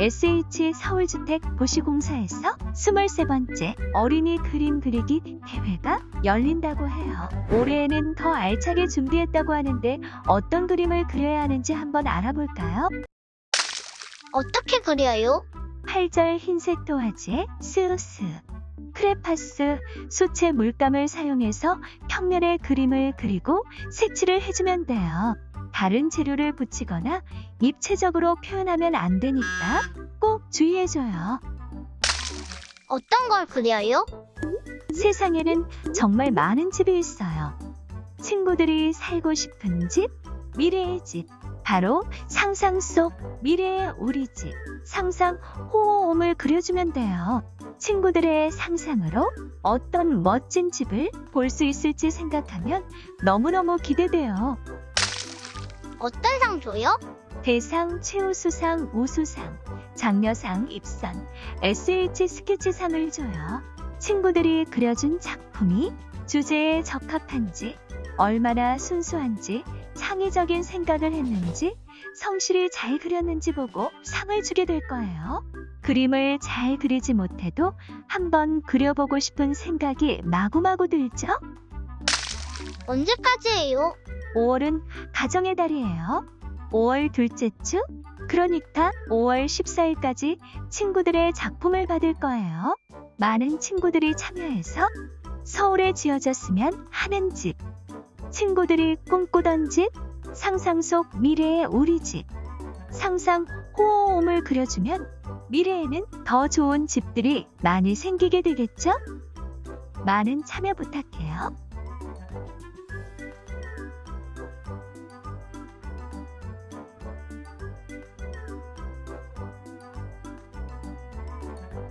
SH 서울주택 도시공사에서 23번째 어린이 그림 그리기 대회가 열린다고 해요. 올해에는 더 알차게 준비했다고 하는데 어떤 그림을 그려야 하는지 한번 알아볼까요? 어떻게 그려요? 8절 흰색 도화지에 스우스, 크레파스, 수채 물감을 사용해서 평면에 그림을 그리고 색칠을 해주면 돼요. 다른 재료를 붙이거나 입체적으로 표현하면 안 되니까 꼭 주의해줘요. 어떤 걸 그려요? 세상에는 정말 많은 집이 있어요. 친구들이 살고 싶은 집, 미래의 집, 바로 상상 속 미래의 우리 집, 상상 호호옴을 그려주면 돼요. 친구들의 상상으로 어떤 멋진 집을 볼 수 있을지 생각하면 너무너무 기대돼요. 어떤 상 줘요? 대상, 최우수상, 우수상, 장려상, 입선, SH 스케치상을 줘요. 친구들이 그려준 작품이 주제에 적합한지, 얼마나 순수한지, 창의적인 생각을 했는지, 성실히 잘 그렸는지 보고 상을 주게 될 거예요. 그림을 잘 그리지 못해도 한번 그려보고 싶은 생각이 마구마구 들죠? 언제까지예요? 5월은 가정의 달이에요. 5월 둘째 주? 그러니까 5월 14일까지 친구들의 작품을 받을 거예요. 많은 친구들이 참여해서 서울에 지어졌으면 하는 집, 친구들이 꿈꾸던 집, 상상 속 미래의 우리 집, 상상 호호옴을 그려주면 미래에는 더 좋은 집들이 많이 생기게 되겠죠? 많은 참여 부탁해요.